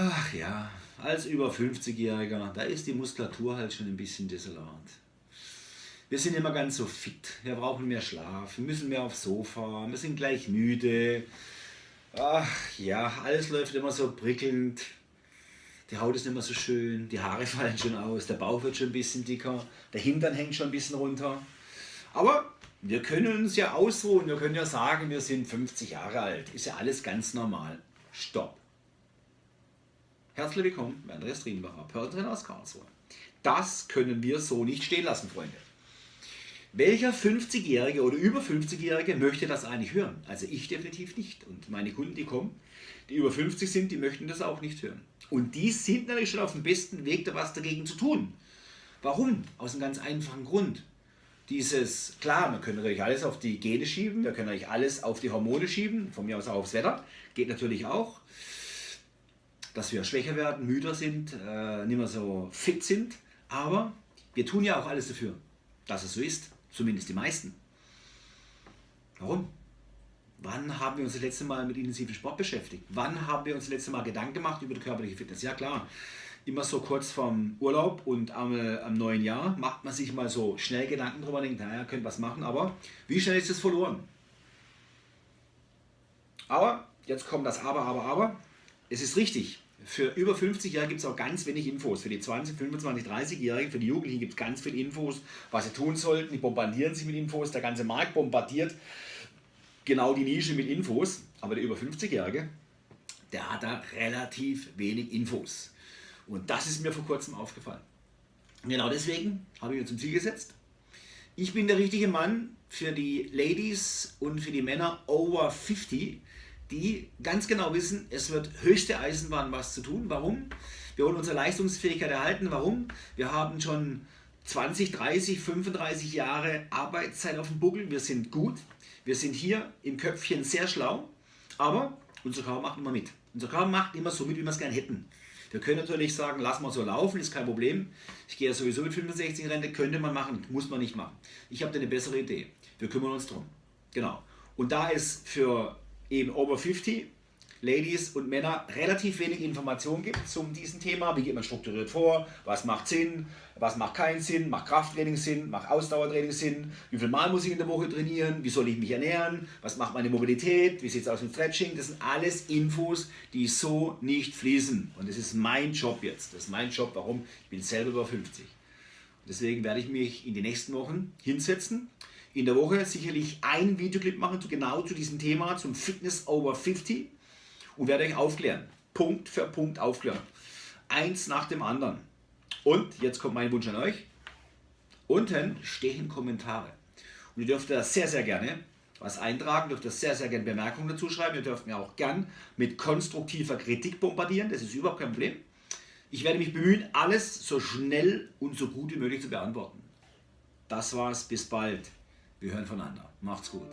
Ach ja, als über 50-Jähriger, da ist die Muskulatur halt schon ein bisschen desolat. Wir sind immer ganz so fit, wir brauchen mehr Schlaf, wir müssen mehr aufs Sofa, wir sind gleich müde. Ach ja, alles läuft immer so prickelnd. Die Haut ist nicht mehr so schön, die Haare fallen schon aus, der Bauch wird schon ein bisschen dicker, der Hintern hängt schon ein bisschen runter. Aber wir können uns ja ausruhen, wir können ja sagen, wir sind 50 Jahre alt. Ist ja alles ganz normal. Stopp. Herzlich willkommen bei Andreas Drienbacher, Pörtrainer aus Karlsruhe. Das können wir so nicht stehen lassen, Freunde. Welcher 50-Jährige oder über 50-Jährige möchte das eigentlich hören? Also ich definitiv nicht. Und meine Kunden, die kommen, die über 50 sind, die möchten das auch nicht hören. Und die sind natürlich schon auf dem besten Weg, da was dagegen zu tun. Warum? Aus einem ganz einfachen Grund. Dieses, klar, wir können natürlich alles auf die Gene schieben, wir können natürlich alles auf die Hormone schieben, von mir aus auch aufs Wetter, geht natürlich auch. Dass wir schwächer werden, müder sind, äh, nicht mehr so fit sind, aber wir tun ja auch alles dafür, dass es so ist. Zumindest die meisten. Warum? Wann haben wir uns das letzte Mal mit intensivem Sport beschäftigt? Wann haben wir uns das letzte Mal Gedanken gemacht über die körperliche Fitness? Ja klar, immer so kurz vorm Urlaub und am, äh, am neuen Jahr macht man sich mal so schnell Gedanken drüber, denkt, naja, könnte was machen, aber wie schnell ist das verloren? Aber, jetzt kommt das Aber, Aber, Aber, es ist richtig, für über 50 Jahre gibt es auch ganz wenig Infos. Für die 20, 25, 30-Jährigen, für die Jugendlichen gibt es ganz viele Infos, was sie tun sollten. Die bombardieren sich mit Infos. Der ganze Markt bombardiert genau die Nische mit Infos. Aber der über 50-Jährige, der hat da relativ wenig Infos. Und das ist mir vor kurzem aufgefallen. Genau deswegen habe ich mir zum Ziel gesetzt. Ich bin der richtige Mann für die Ladies und für die Männer over 50, die ganz genau wissen, es wird höchste Eisenbahn was zu tun. Warum? Wir wollen unsere Leistungsfähigkeit erhalten. Warum? Wir haben schon 20, 30, 35 Jahre Arbeitszeit auf dem Buckel. Wir sind gut. Wir sind hier im Köpfchen sehr schlau. Aber unser Körper macht immer mit. Unser Körper macht immer so mit, wie wir es gerne hätten. Wir können natürlich sagen, lass mal so laufen, ist kein Problem. Ich gehe ja sowieso mit 65 in Rente, könnte man machen, muss man nicht machen. Ich habe da eine bessere Idee. Wir kümmern uns drum. Genau. Und da ist für eben over 50 Ladies und Männer relativ wenig Informationen gibt zum diesem Thema. Wie geht man strukturiert vor? Was macht Sinn? Was macht keinen Sinn? Macht Krafttraining Sinn? Macht Ausdauertraining Sinn? Wie viel Mal muss ich in der Woche trainieren? Wie soll ich mich ernähren? Was macht meine Mobilität? Wie sieht es aus mit Stretching? Das sind alles Infos, die so nicht fließen. Und das ist mein Job jetzt. Das ist mein Job. Warum? Ich bin selber über 50. Deswegen werde ich mich in den nächsten Wochen hinsetzen in der Woche sicherlich ein Videoclip machen, genau zu diesem Thema, zum Fitness over 50 und werde euch aufklären. Punkt für Punkt aufklären. Eins nach dem anderen. Und jetzt kommt mein Wunsch an euch. Unten stehen Kommentare. Und ihr dürft da sehr, sehr gerne was eintragen, dürft ihr sehr, sehr gerne Bemerkungen dazu schreiben. Ihr dürft mir auch gern mit konstruktiver Kritik bombardieren. Das ist überhaupt kein Problem. Ich werde mich bemühen, alles so schnell und so gut wie möglich zu beantworten. Das war's. Bis bald. Wir hören voneinander. Macht's gut.